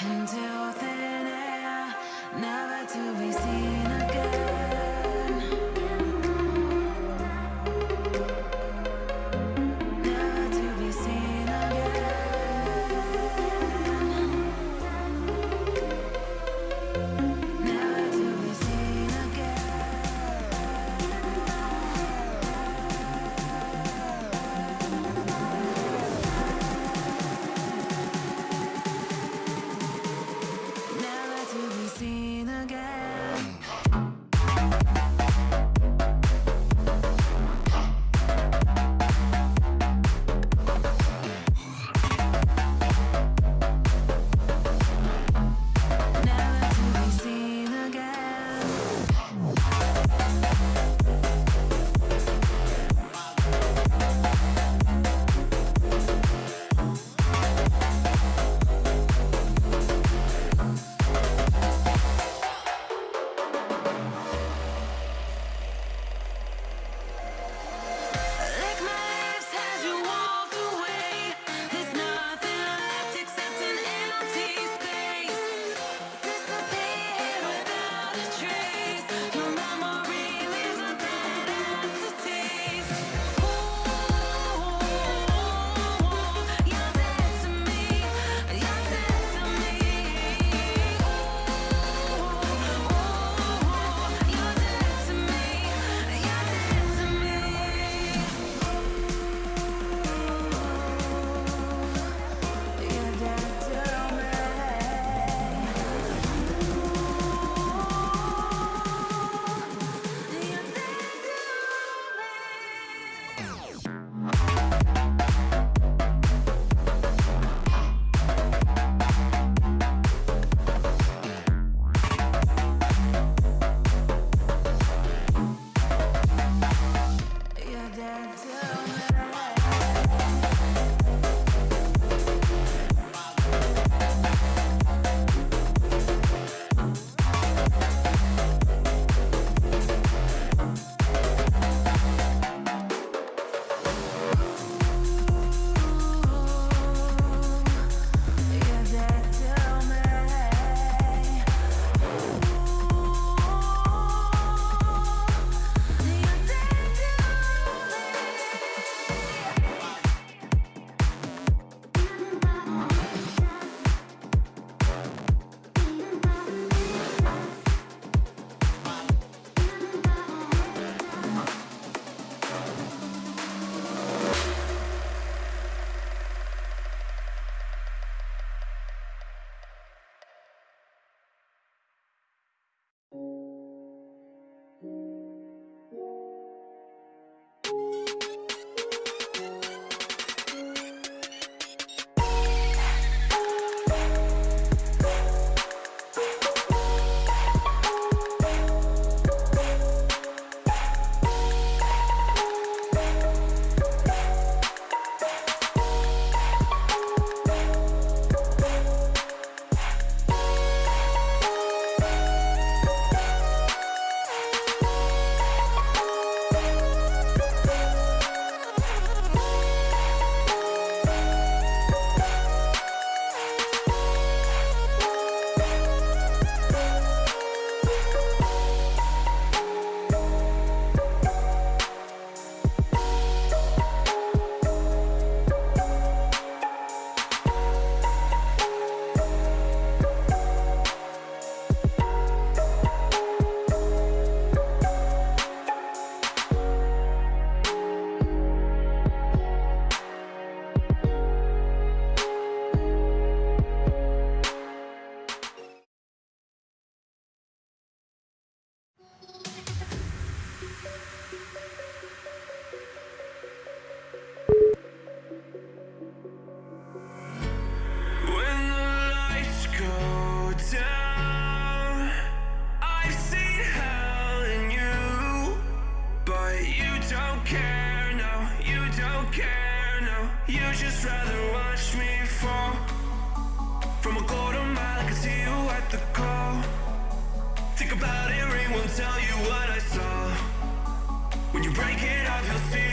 and tell you what I saw. When you break it off, you'll see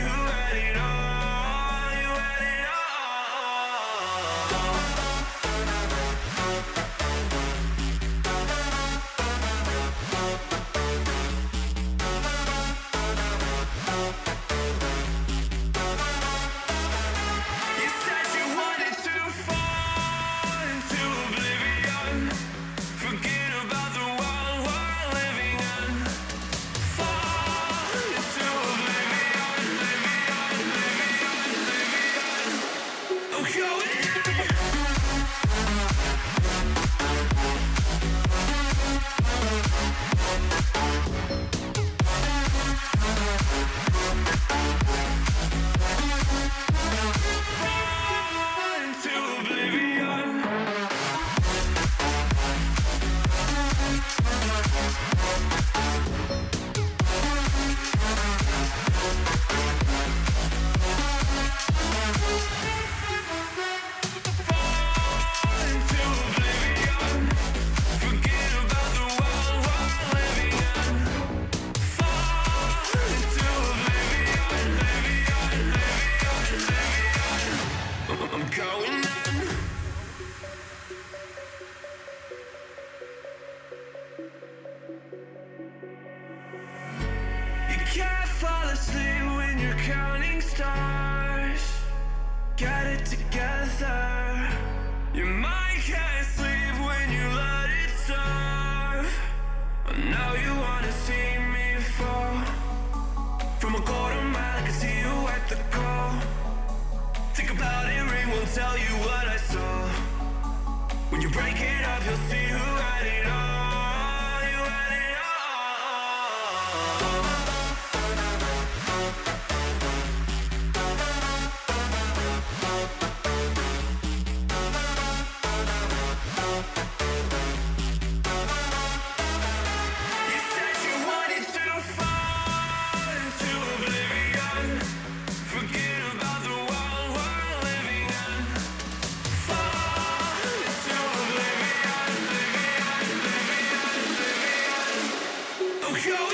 tell you what I saw. When you break it off, you'll see show